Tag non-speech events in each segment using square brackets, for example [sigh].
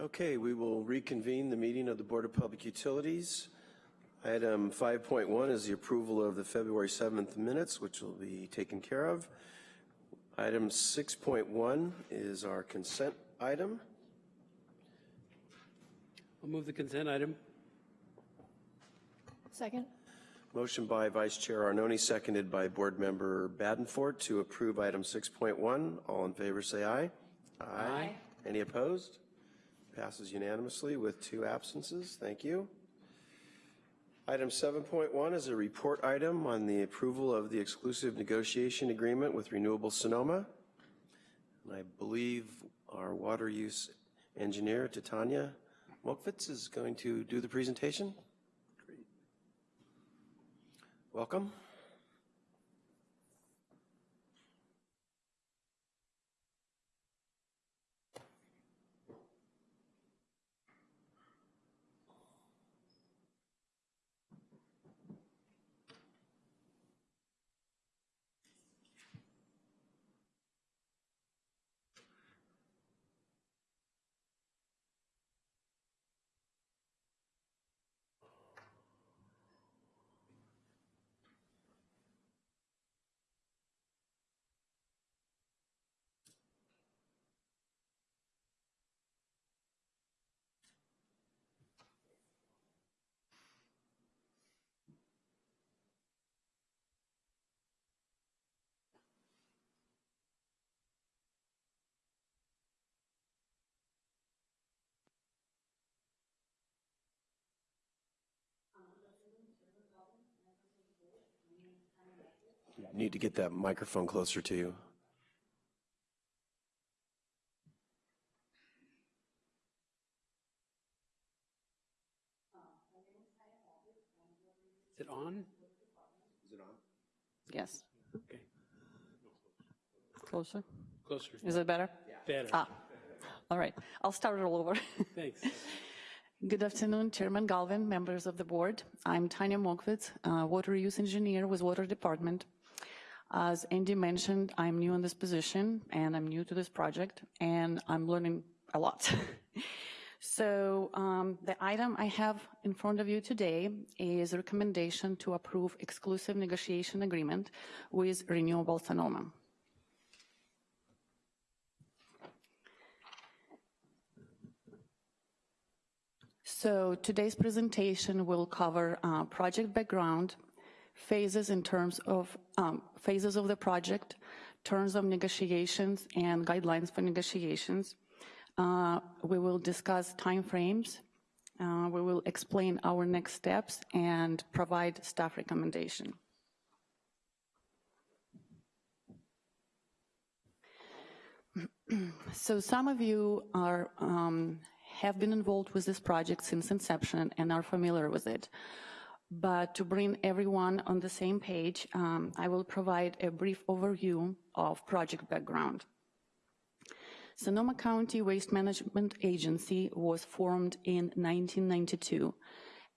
Okay, we will reconvene the meeting of the Board of Public Utilities. Item 5.1 is the approval of the February 7th minutes, which will be taken care of. Item 6.1 is our consent item. I'll move the consent item. Second? Motion by Vice Chair Arnone, seconded by Board Member Badenfort to approve item 6.1. All in favor, say aye. Aye. Any opposed? Passes unanimously with two absences. Thank you. Item 7.1 is a report item on the approval of the exclusive negotiation agreement with Renewable Sonoma. And I believe our water use engineer, Titania Mokwitz, is going to do the presentation. Great. Welcome. Need to get that microphone closer to you. Is it on? Is it on? Yes. Okay, Closer? closer. Is it better? Better. Ah, all right. I'll start it all over. [laughs] Thanks. Good afternoon, Chairman Galvin, members of the board. I'm Tanya Mokwitz, uh, water use engineer with Water Department. As Andy mentioned, I'm new in this position and I'm new to this project and I'm learning a lot. [laughs] so um, the item I have in front of you today is a recommendation to approve exclusive negotiation agreement with Renewable Sonoma. So today's presentation will cover uh, project background, phases in terms of um, phases of the project, terms of negotiations, and guidelines for negotiations. Uh, we will discuss timeframes. Uh, we will explain our next steps and provide staff recommendation. [clears throat] so some of you are um, have been involved with this project since inception and are familiar with it. But to bring everyone on the same page, um, I will provide a brief overview of project background. Sonoma County Waste Management Agency was formed in 1992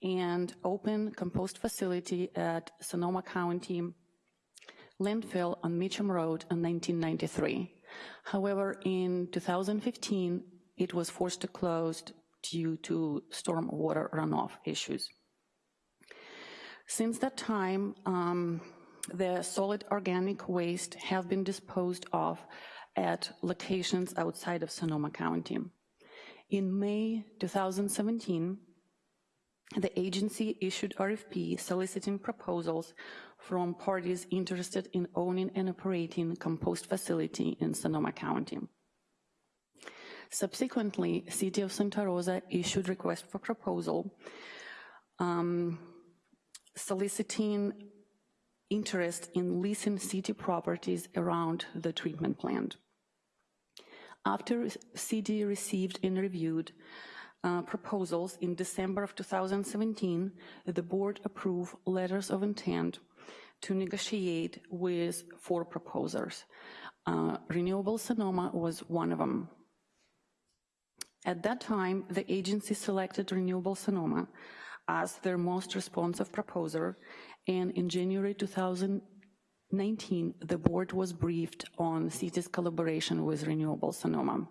and open compost facility at Sonoma County landfill on Meacham Road in 1993. However, in 2015, it was forced to close due to stormwater runoff issues. Since that time, um, the solid organic waste have been disposed of at locations outside of Sonoma County. In May 2017, the agency issued RFP soliciting proposals from parties interested in owning and operating compost facility in Sonoma County. Subsequently, City of Santa Rosa issued request for proposal um, soliciting interest in leasing city properties around the treatment plant. After CD received and reviewed uh, proposals in December of 2017, the board approved letters of intent to negotiate with four proposers. Uh, Renewable Sonoma was one of them. At that time, the agency selected Renewable Sonoma as their most responsive proposer, and in January 2019, the board was briefed on city's collaboration with Renewable Sonoma.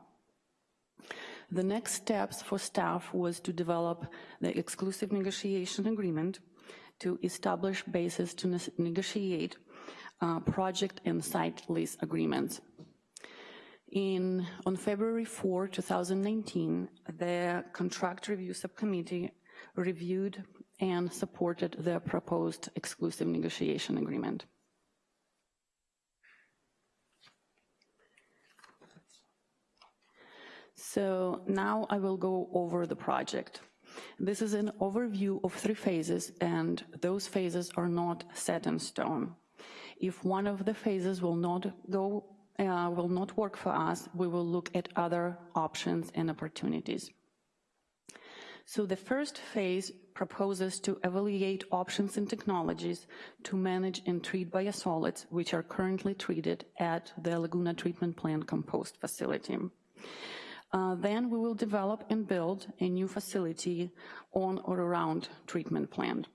The next steps for staff was to develop the exclusive negotiation agreement to establish basis to ne negotiate uh, project and site lease agreements. In, on February 4, 2019, the contract review subcommittee reviewed and supported the proposed exclusive negotiation agreement. So now I will go over the project. This is an overview of three phases, and those phases are not set in stone. If one of the phases will not go, uh, will not work for us, we will look at other options and opportunities. So the first phase proposes to evaluate options and technologies to manage and treat biosolids, which are currently treated at the Laguna Treatment Plant compost facility. Uh, then we will develop and build a new facility on or around treatment plant.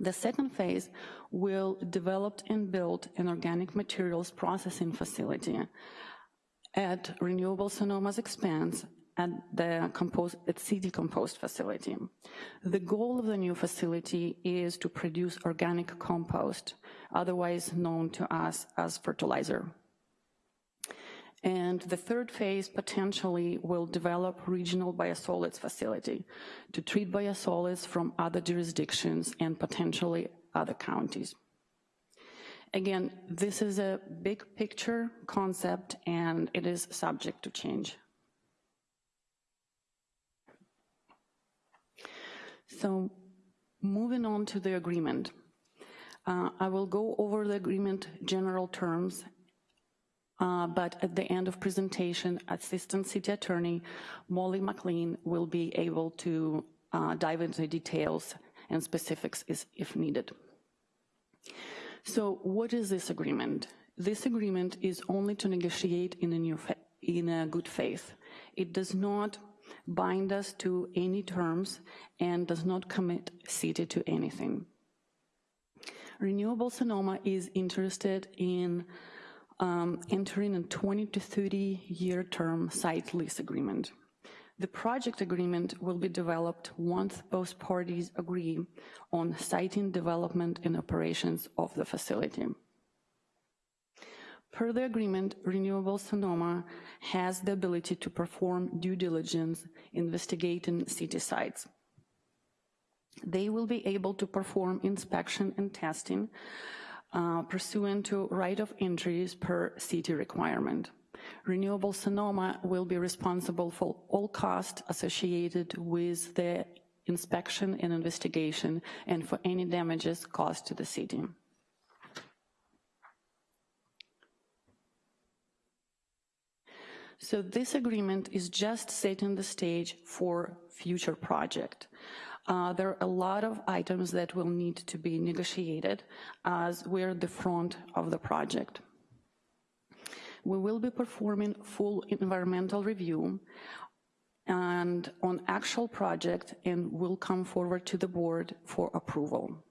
The second phase will develop and build an organic materials processing facility at Renewable Sonoma's expense at the compost, at city compost facility. The goal of the new facility is to produce organic compost, otherwise known to us as fertilizer. And the third phase potentially will develop regional biosolids facility to treat biosolids from other jurisdictions and potentially other counties. Again, this is a big picture concept and it is subject to change. So moving on to the agreement. Uh, I will go over the agreement general terms uh, but at the end of presentation, Assistant City Attorney Molly McLean will be able to uh, dive into the details and specifics is, if needed. So what is this agreement? This agreement is only to negotiate in a, new in a good faith. It does not bind us to any terms and does not commit city to anything. Renewable Sonoma is interested in um, entering a 20 to 30 year term site lease agreement. The project agreement will be developed once both parties agree on siting, development, and operations of the facility. Per the agreement, Renewable Sonoma has the ability to perform due diligence investigating city sites. They will be able to perform inspection and testing uh, pursuant to right of entries per city requirement. Renewable Sonoma will be responsible for all costs associated with the inspection and investigation and for any damages caused to the city. So this agreement is just setting the stage for future project. Uh, there are a lot of items that will need to be negotiated as we're at the front of the project. We will be performing full environmental review and on actual project and will come forward to the board for approval.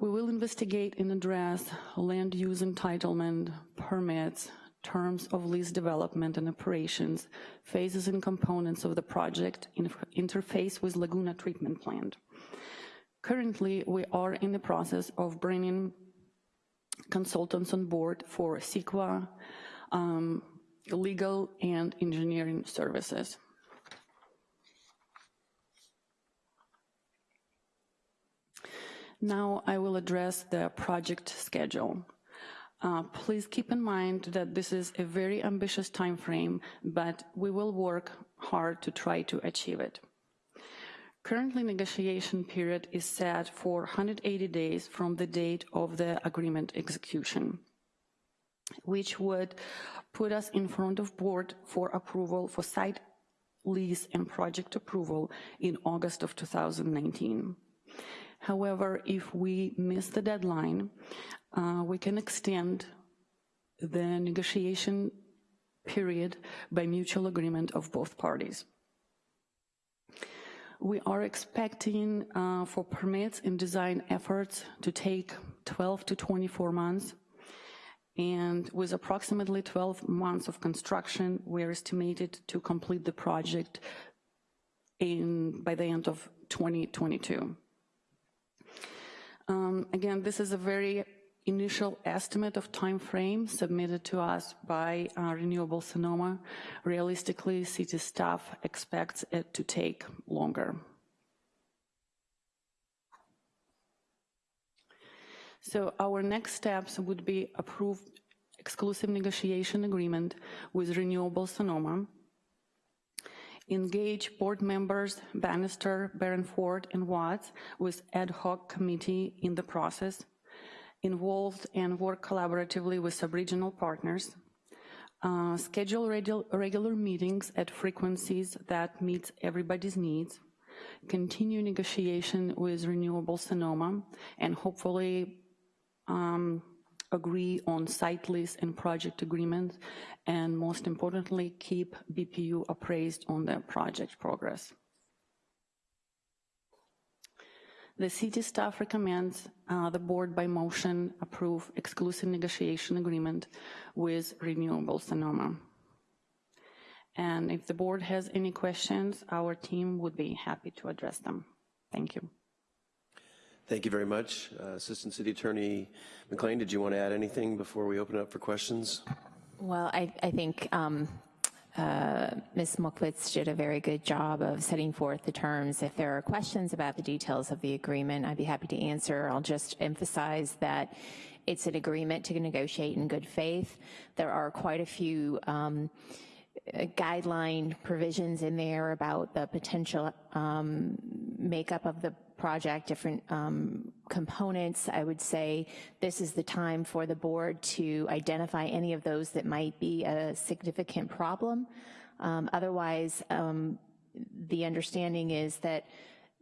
We will investigate and address land use entitlement, permits, terms of lease development and operations, phases and components of the project in interface with Laguna Treatment Plant. Currently, we are in the process of bringing consultants on board for CEQA, um, legal and engineering services. Now I will address the project schedule. Uh, Please keep in mind that this is a very ambitious timeframe, but we will work hard to try to achieve it. Currently, negotiation period is set for 180 days from the date of the agreement execution, which would put us in front of board for approval for site lease and project approval in August of 2019. However, if we miss the deadline, uh, we can extend the negotiation period by mutual agreement of both parties. We are expecting uh, for permits and design efforts to take 12 to 24 months. And with approximately 12 months of construction, we are estimated to complete the project in, by the end of 2022. Um, Again, this is a very initial estimate of time frame submitted to us by uh, Renewable Sonoma. Realistically, city staff expects it to take longer. So our next steps would be approve exclusive negotiation agreement with Renewable Sonoma, engage board members Bannister, Badenfort, and Watts with ad hoc committee in the process, involved and work collaboratively with sub-regional partners, uh, schedule regu- regular meetings at frequencies that meets everybody's needs, continue negotiation with Renewable Sonoma, and hopefully um, agree on site lease and project agreements, and most importantly, keep BPU appraised on the project progress. The city staff recommends uh, the board by motion approve exclusive negotiation agreement with Renewable Sonoma. And if the board has any questions, our team would be happy to address them. Thank you. Thank you very much. Uh, Assistant City Attorney McLean, did you want to add anything before we open it up for questions? Well, I, I think um, uh, Ms. Mokwitz did a very good job of setting forth the terms. If there are questions about the details of the agreement, I'd be happy to answer. I'll just emphasize that it's an agreement to negotiate in good faith. There are quite a few um, guideline provisions in there about the potential um, makeup of the project, different um, components. I would say this is the time for the board to identify any of those that might be a significant problem. Um, otherwise, um, the understanding is that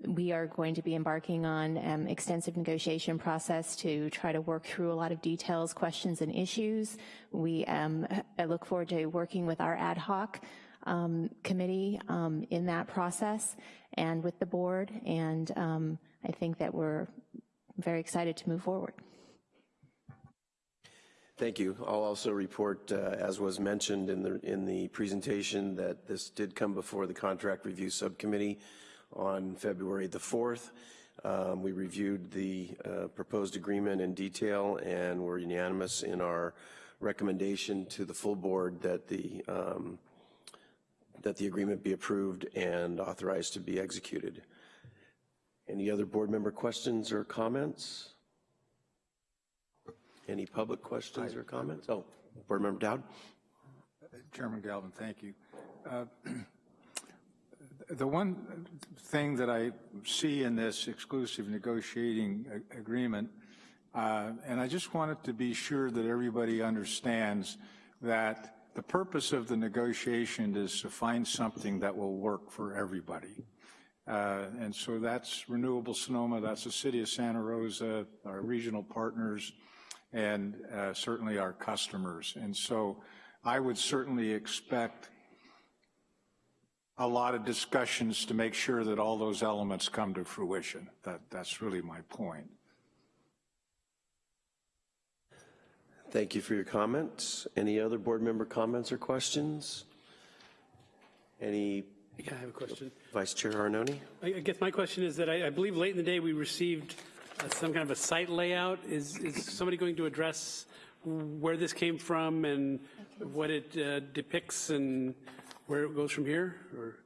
we are going to be embarking on um, extensive negotiation process to try to work through a lot of details, questions, and issues. We um, I look forward to working with our ad hoc um, committee um, in that process and with the board, and um, I think that we're very excited to move forward. Thank you. I'll also report, uh, as was mentioned in the, in the presentation, that this did come before the Contract Review Subcommittee on February the 4th. Um, We reviewed the uh, proposed agreement in detail and were unanimous in our recommendation to the full board that the, um, that the agreement be approved and authorized to be executed. Any other board member questions or comments? Any public questions or comments? Oh, Board Member Dowd? Chairman Galvin, thank you. Uh, [clears throat] The one thing that I see in this exclusive negotiating agreement, uh, and I just wanted to be sure that everybody understands that the purpose of the negotiation is to find something that will work for everybody. Uh, And so that's Renewable Sonoma, that's the city of Santa Rosa, our regional partners, and uh, certainly our customers. And so I would certainly expect a lot of discussions to make sure that all those elements come to fruition. That, that's really my point. Thank you for your comments. Any other board member comments or questions? Any, Yeah, I have a question. Vice Chair Arnone? I I guess my question is that I, I believe late in the day we received uh, some kind of a site layout. Is, is somebody going to address where this came from and what it uh, depicts and where it goes from here? Or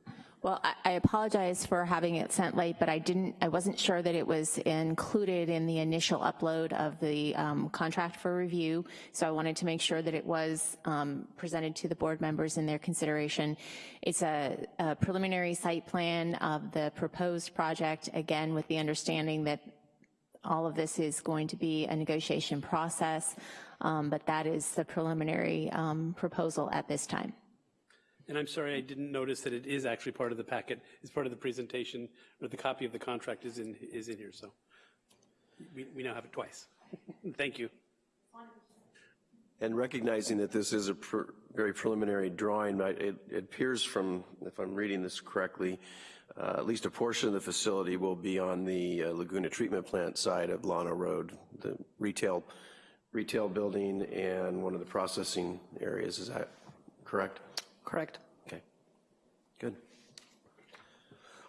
Well, I- I apologize for having it sent late, but I didn't, I wasn't sure that it was included in the initial upload of the um, contract for review, so I wanted to make sure that it was um, presented to the board members in their consideration. It's a a preliminary site plan of the proposed project, again, with the understanding that all of this is going to be a negotiation process, um, but that is the preliminary um, proposal at this time. And I'm sorry, I didn't notice that it is actually part of the packet, it's part of the presentation, or the copy of the contract is in, is in here, so we, we now have it twice. [laughs] Thank you. And recognizing that this is a very preliminary drawing, it it appears from, if I'm reading this correctly, uh, at least a portion of the facility will be on the uh, Laguna Treatment Plant side of Llano Road, the retail, retail building and one of the processing areas. Is that correct? Correct. Okay, good.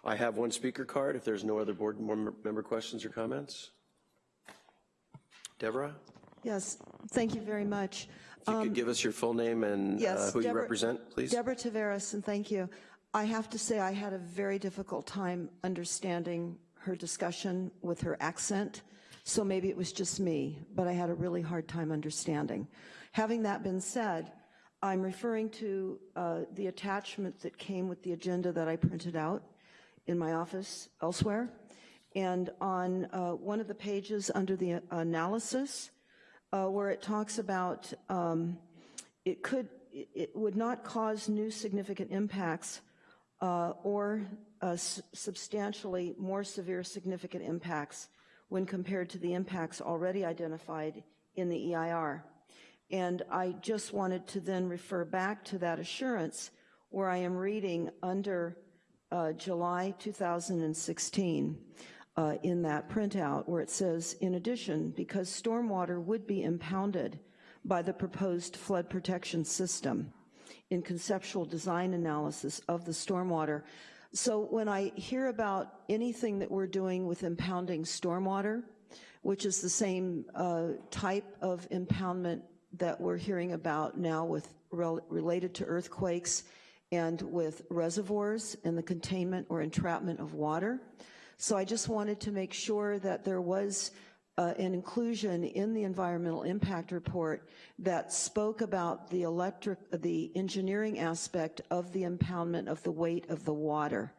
I have one speaker card, if there's no other board member member questions or comments. Deborah, Yes, thank you very much. if you could give us your full name and uh, Yes. who you represent, please. Deborah Taveras, and thank you. I have to say, I had a very difficult time understanding her discussion with her accent, so maybe it was just me, but I had a really hard time understanding. Having that been said, I'm referring to uh, the attachment that came with the agenda that I printed out in my office elsewhere. And on uh, one of the pages under the analysis, uh, where it talks about um, it could, it- would not cause new significant impacts uh, or uh, substantially more severe significant impacts when compared to the impacts already identified in the EIR. And I just wanted to then refer back to that assurance where I am reading under uh, July 2016 uh, in that printout where it says, in addition, because stormwater would be impounded by the proposed flood protection system in conceptual design analysis of the stormwater. So when I hear about anything that we're doing with impounding stormwater, which is the same uh, type of impoundment that we're hearing about now with rel- related to earthquakes and with reservoirs and the containment or entrapment of water. So I just wanted to make sure that there was uh, an inclusion in the environmental impact report that spoke about the electric, the engineering aspect of the impoundment of the weight of the water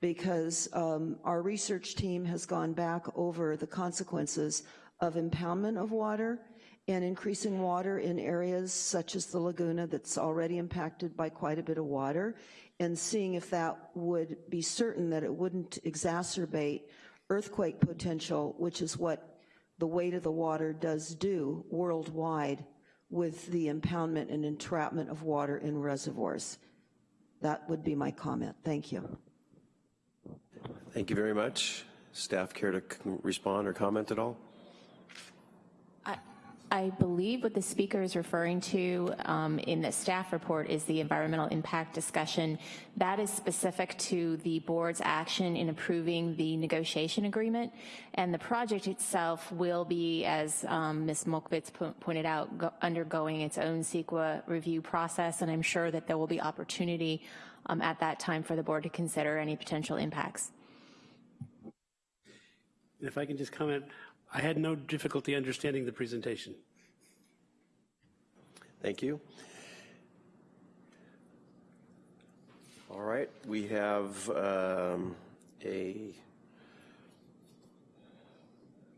because um, our research team has gone back over the consequences of impoundment of water and increasing water in areas such as the Laguna that's already impacted by quite a bit of water, and seeing if that would be certain that it wouldn't exacerbate earthquake potential, which is what the weight of the water does do worldwide with the impoundment and entrapment of water in reservoirs. That would be my comment. Thank you. Thank you very much. Staff care to respond or comment at all? I believe what the speaker is referring to um, in the staff report is the environmental impact discussion. That is specific to the board's action in approving the negotiation agreement. And the project itself will be, as um, Ms. Mokwitz pointed out, go- undergoing its own CEQA review process. And I'm sure that there will be opportunity um, at that time for the board to consider any potential impacts. If I can just comment, I had no difficulty understanding the presentation. Thank you. All right, we have um, a,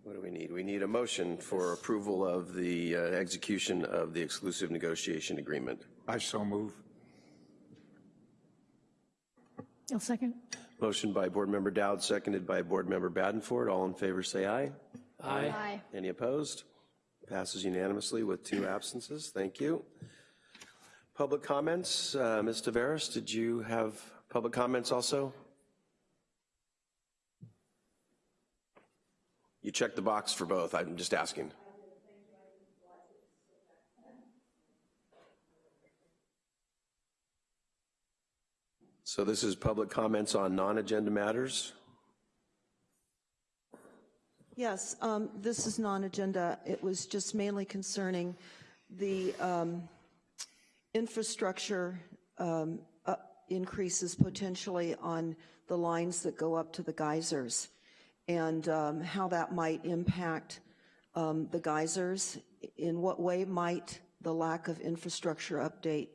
what do we need? We need a motion for approval of the uh, execution of the exclusive negotiation agreement. I so move. I'll second. Motion by Board Member Dowd, seconded by Board Member Badenfort. All in favor, say aye. Aye. Any opposed? Passes unanimously with two absences. Thank you. Public comments. Uh, Ms. Taveras, did you have public comments also? You checked the box for both. I'm just asking. So this is public comments on non-agenda matters? Yes, um, this is non-agenda. It was just mainly concerning the um, infrastructure um, uh, increases potentially on the lines that go up to the geysers and um, how that might impact um, the geysers. In what way might the lack of infrastructure update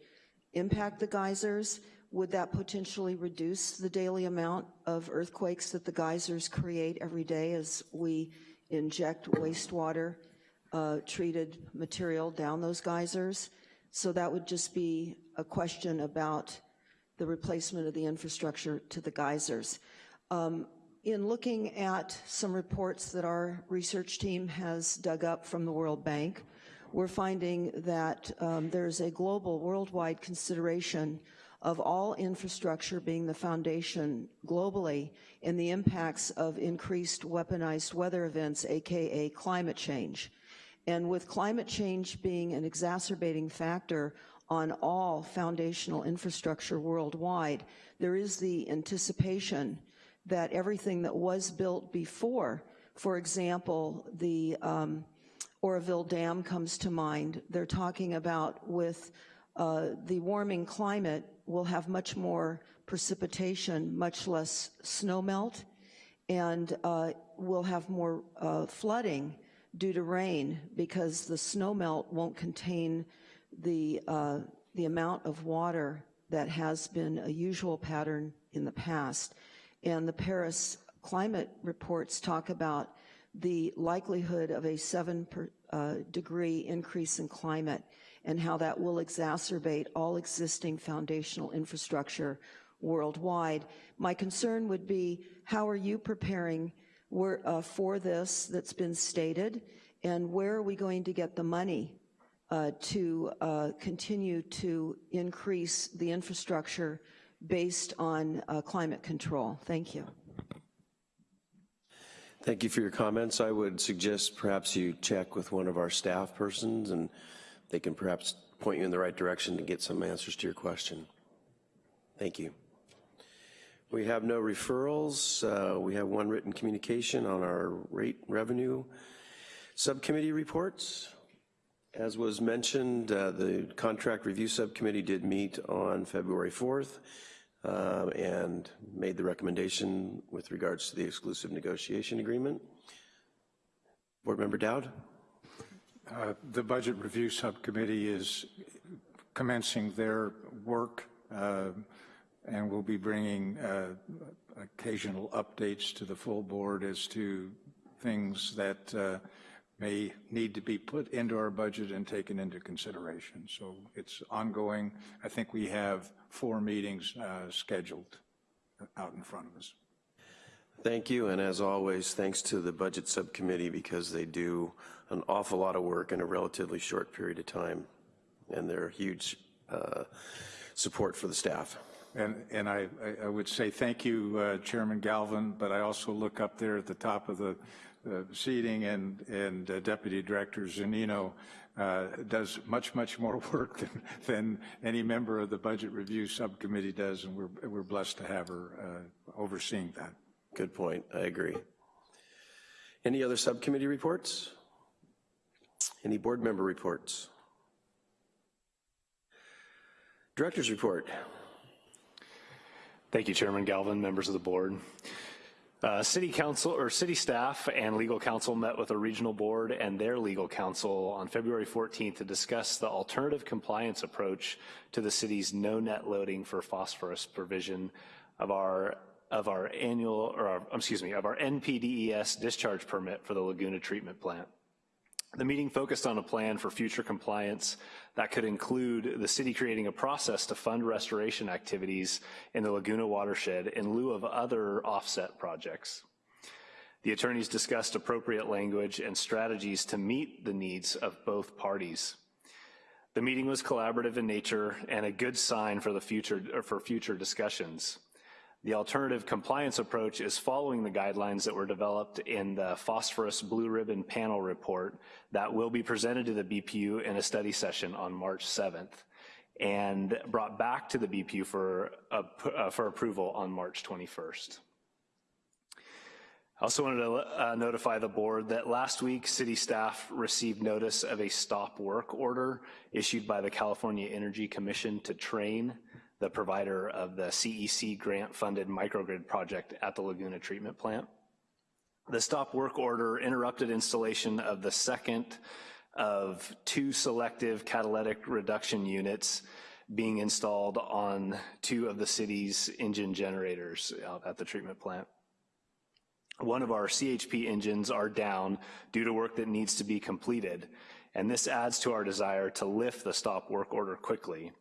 impact the geysers? Would that potentially reduce the daily amount of earthquakes that the geysers create every day as we inject wastewater uh, treated material down those geysers? So that would just be a question about the replacement of the infrastructure to the geysers. Um, in looking at some reports that our research team has dug up from the World Bank, we're finding that um, there's a global, worldwide consideration of all infrastructure being the foundation globally in the impacts of increased weaponized weather events, AKA climate change. And with climate change being an exacerbating factor on all foundational infrastructure worldwide, there is the anticipation that everything that was built before, for example, the um, Oroville Dam comes to mind. They're talking about with uh, the warming climate, we'll have much more precipitation, much less snowmelt, and uh, we'll have more uh, flooding due to rain because the snowmelt won't contain the, uh, the amount of water that has been a usual pattern in the past. And the Paris climate reports talk about the likelihood of a seven per, uh, degree increase in climate and how that will exacerbate all existing foundational infrastructure worldwide. My concern would be, how are you preparing uh, for this that's been stated, and where are we going to get the money uh, to uh, continue to increase the infrastructure based on uh, climate control? Thank you. Thank you for your comments. I would suggest perhaps you check with one of our staff persons and they can perhaps point you in the right direction to get some answers to your question. Thank you. We have no referrals. Uh, we have one written communication on our rate revenue subcommittee reports. As was mentioned, uh, the contract review subcommittee did meet on February 4th uh, and made the recommendation with regards to the exclusive negotiation agreement. Board Member Dowd? Uh, the Budget Review Subcommittee is commencing their work uh, and will be bringing uh, occasional updates to the full board as to things that uh, may need to be put into our budget and taken into consideration. So it's ongoing. I think we have four meetings uh, scheduled out in front of us. Thank you, and as always, thanks to the Budget Subcommittee because they do an awful lot of work in a relatively short period of time, and they're huge uh, support for the staff. And, and I, I would say thank you, uh, Chairman Galvin, but I also look up there at the top of the uh, seating and, and uh, Deputy Director Zunino uh, does much, much more [laughs] work than, than, any member of the Budget Review Subcommittee does, and we're, we're blessed to have her uh, overseeing that. Good point. I agree. Any other subcommittee reports? Any board member reports? Director's report. Thank you, Chairman Galvin, members of the board. Uh, city council or city staff and legal counsel met with a regional board and their legal counsel on February 14th to discuss the alternative compliance approach to the city's no net loading for phosphorus provision of our of our annual, or our, excuse me, of our NPDES discharge permit for the Laguna treatment plant. The meeting focused on a plan for future compliance that could include the city creating a process to fund restoration activities in the Laguna watershed in lieu of other offset projects. The attorneys discussed appropriate language and strategies to meet the needs of both parties. The meeting was collaborative in nature and a good sign for the future for future discussions. The alternative compliance approach is following the guidelines that were developed in the phosphorus blue ribbon panel report that will be presented to the BPU in a study session on March 7th and brought back to the BPU for, uh, for approval on March 21st. I also wanted to uh, notify the board that last week, city staff received notice of a stop work order issued by the California Energy Commission to Trane the provider of the CEC grant-funded microgrid project at the Laguna Treatment Plant. The stop work order interrupted installation of the second of two selective catalytic reduction units being installed on two of the city's engine generators out at the treatment plant. One of our CHP engines are down due to work that needs to be completed, and this adds to our desire to lift the stop work order quickly.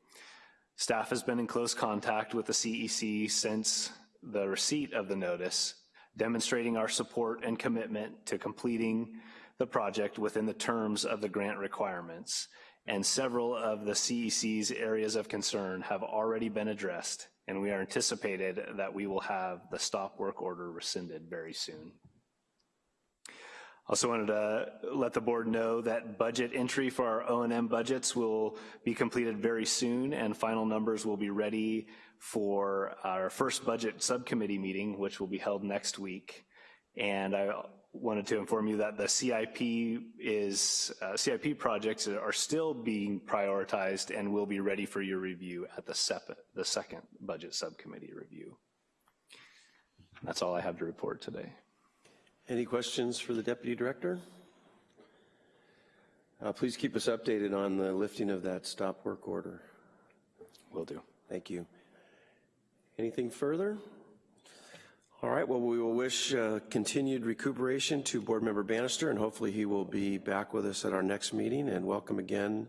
Staff has been in close contact with the CEC since the receipt of the notice, demonstrating our support and commitment to completing the project within the terms of the grant requirements. And several of the CEC's areas of concern have already been addressed, and we are anticipated that we will have the stop work order rescinded very soon. Also wanted to let the board know that budget entry for our O and M budgets will be completed very soon and final numbers will be ready for our first budget subcommittee meeting, which will be held next week. And I wanted to inform you that the CIP is, uh, CIP projects are still being prioritized and will be ready for your review at the SEP, the second budget subcommittee review. That's all I have to report today. Any questions for the deputy director? Uh, Please keep us updated on the lifting of that stop work order. Will do. Thank you. Anything further? All right, well, we will wish uh, continued recuperation to Board Member Bannister, and hopefully he will be back with us at our next meeting, and welcome again,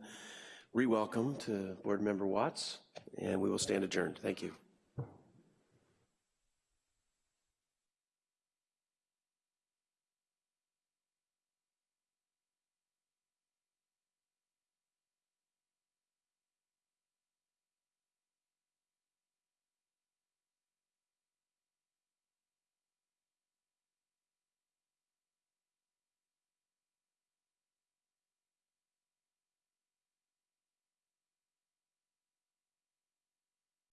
re-welcome to Board Member Watts, and we will stand adjourned. Thank you.